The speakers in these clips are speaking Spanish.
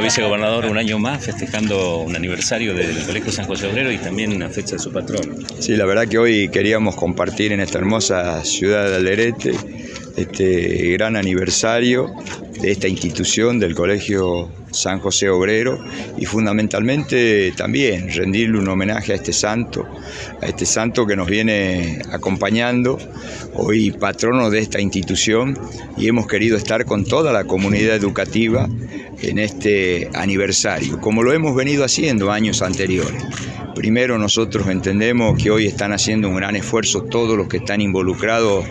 Vicegobernador, un año más festejando un aniversario del Colegio San José Obrero y también una fecha de su patrón. Sí, la verdad que hoy queríamos compartir en esta hermosa ciudad de Alderete este gran aniversario de esta institución del Colegio San José Obrero y fundamentalmente también rendirle un homenaje a este santo, a este santo que nos viene acompañando, hoy patrono de esta institución y hemos querido estar con toda la comunidad educativa en este aniversario, como lo hemos venido haciendo años anteriores. Primero nosotros entendemos que hoy están haciendo un gran esfuerzo todos los que están involucrados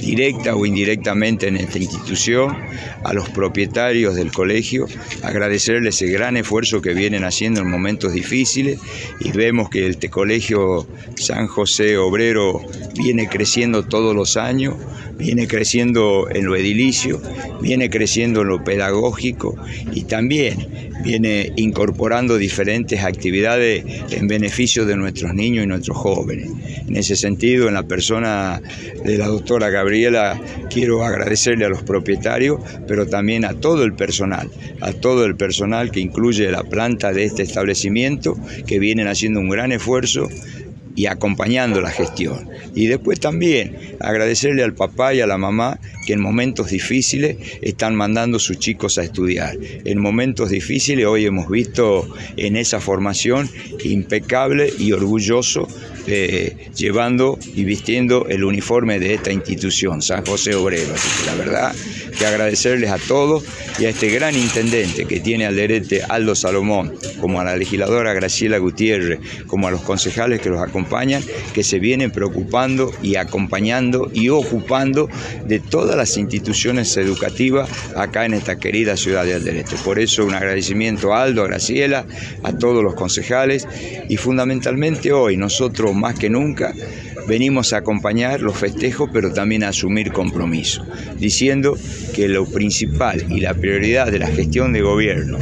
directa o indirectamente en esta institución, a los propietarios del colegio, agradecerles el gran esfuerzo que vienen haciendo en momentos difíciles y vemos que este colegio San José Obrero viene creciendo todos los años, viene creciendo en lo edilicio, viene creciendo en lo pedagógico y también viene incorporando diferentes actividades en beneficio de nuestros niños y nuestros jóvenes. En ese sentido, en la persona de la doctora Gabriela, quiero agradecerle a los propietarios, pero también a todo el personal, a todo el personal que incluye la planta de este establecimiento, que vienen haciendo un gran esfuerzo y acompañando la gestión. Y después también agradecerle al papá y a la mamá que en momentos difíciles están mandando sus chicos a estudiar. En momentos difíciles hoy hemos visto en esa formación impecable y orgulloso eh, llevando y vistiendo el uniforme de esta institución, San José Obrero. Así que la verdad que agradecerles a todos y a este gran intendente que tiene al derete Aldo Salomón, como a la legisladora Graciela Gutiérrez, como a los concejales que los acompañan, que se vienen preocupando y acompañando y ocupando de todas las instituciones educativas acá en esta querida ciudad de Alderete. Por eso un agradecimiento a Aldo, a Graciela, a todos los concejales y fundamentalmente hoy nosotros más que nunca venimos a acompañar los festejos, pero también a asumir compromiso, diciendo que lo principal y la prioridad de la gestión de gobierno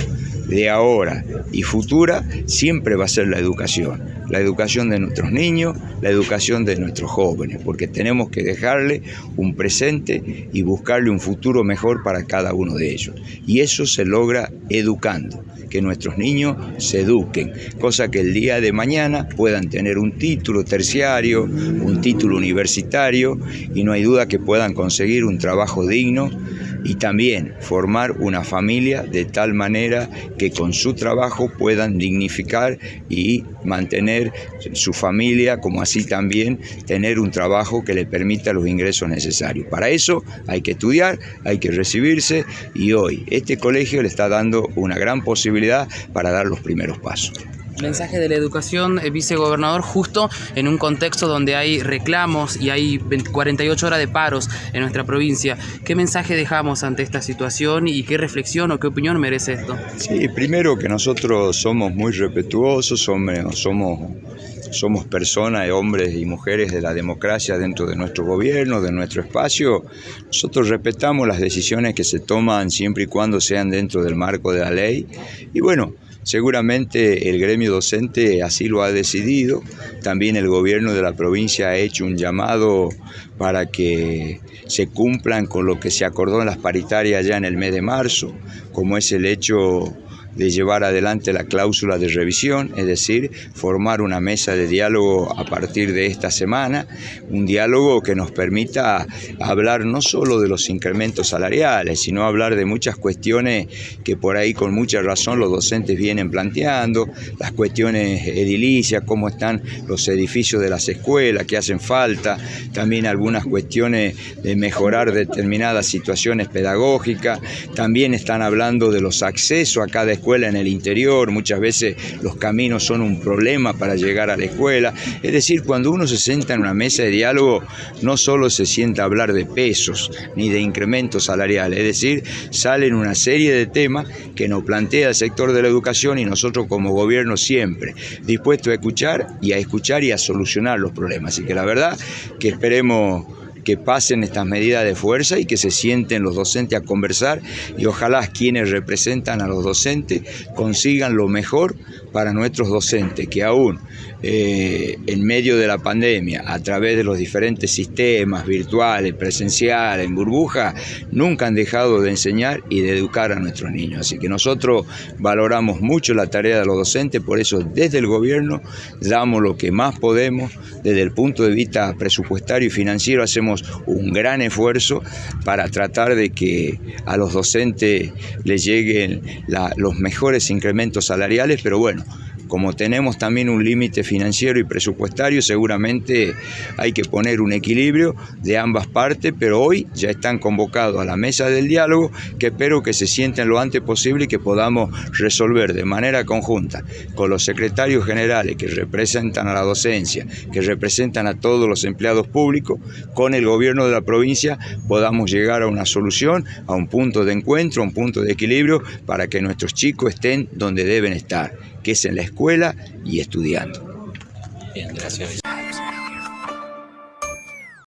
de ahora y futura siempre va a ser la educación. La educación de nuestros niños, la educación de nuestros jóvenes, porque tenemos que dejarle un presente y buscarle un futuro mejor para cada uno de ellos. Y eso se logra educando, que nuestros niños se eduquen, cosa que el día de mañana puedan tener un título terciario, un título universitario y no hay duda que puedan conseguir un trabajo digno y también formar una familia de tal manera que con su trabajo puedan dignificar y mantener su familia, como así también tener un trabajo que le permita los ingresos necesarios. Para eso hay que estudiar, hay que recibirse y hoy este colegio le está dando una gran posibilidad para dar los primeros pasos mensaje de la educación, eh, vicegobernador, justo en un contexto donde hay reclamos y hay 48 horas de paros en nuestra provincia. ¿Qué mensaje dejamos ante esta situación y qué reflexión o qué opinión merece esto? Sí, primero que nosotros somos muy respetuosos, somos, somos, somos personas, hombres y mujeres de la democracia dentro de nuestro gobierno, de nuestro espacio. Nosotros respetamos las decisiones que se toman siempre y cuando sean dentro del marco de la ley. Y bueno, Seguramente el gremio docente así lo ha decidido. También el gobierno de la provincia ha hecho un llamado para que se cumplan con lo que se acordó en las paritarias ya en el mes de marzo, como es el hecho de llevar adelante la cláusula de revisión, es decir, formar una mesa de diálogo a partir de esta semana, un diálogo que nos permita hablar no solo de los incrementos salariales, sino hablar de muchas cuestiones que por ahí con mucha razón los docentes vienen planteando, las cuestiones edilicias, cómo están los edificios de las escuelas, que hacen falta, también algunas cuestiones de mejorar determinadas situaciones pedagógicas, también están hablando de los accesos a cada escuela en el interior, muchas veces los caminos son un problema para llegar a la escuela. Es decir, cuando uno se sienta en una mesa de diálogo, no solo se sienta a hablar de pesos ni de incrementos salariales, es decir, salen una serie de temas que nos plantea el sector de la educación y nosotros como gobierno siempre dispuestos a escuchar y a escuchar y a solucionar los problemas. Así que la verdad que esperemos que pasen estas medidas de fuerza y que se sienten los docentes a conversar y ojalá quienes representan a los docentes consigan lo mejor para nuestros docentes, que aún eh, en medio de la pandemia, a través de los diferentes sistemas virtuales, presenciales, en burbuja, nunca han dejado de enseñar y de educar a nuestros niños. Así que nosotros valoramos mucho la tarea de los docentes, por eso desde el gobierno damos lo que más podemos, desde el punto de vista presupuestario y financiero hacemos un gran esfuerzo para tratar de que a los docentes les lleguen los mejores incrementos salariales, pero bueno, como tenemos también un límite financiero y presupuestario, seguramente hay que poner un equilibrio de ambas partes, pero hoy ya están convocados a la mesa del diálogo, que espero que se sienten lo antes posible y que podamos resolver de manera conjunta con los secretarios generales que representan a la docencia, que representan a todos los empleados públicos, con el gobierno de la provincia podamos llegar a una solución, a un punto de encuentro, a un punto de equilibrio para que nuestros chicos estén donde deben estar que es en la escuela y estudiando. Bien, gracias.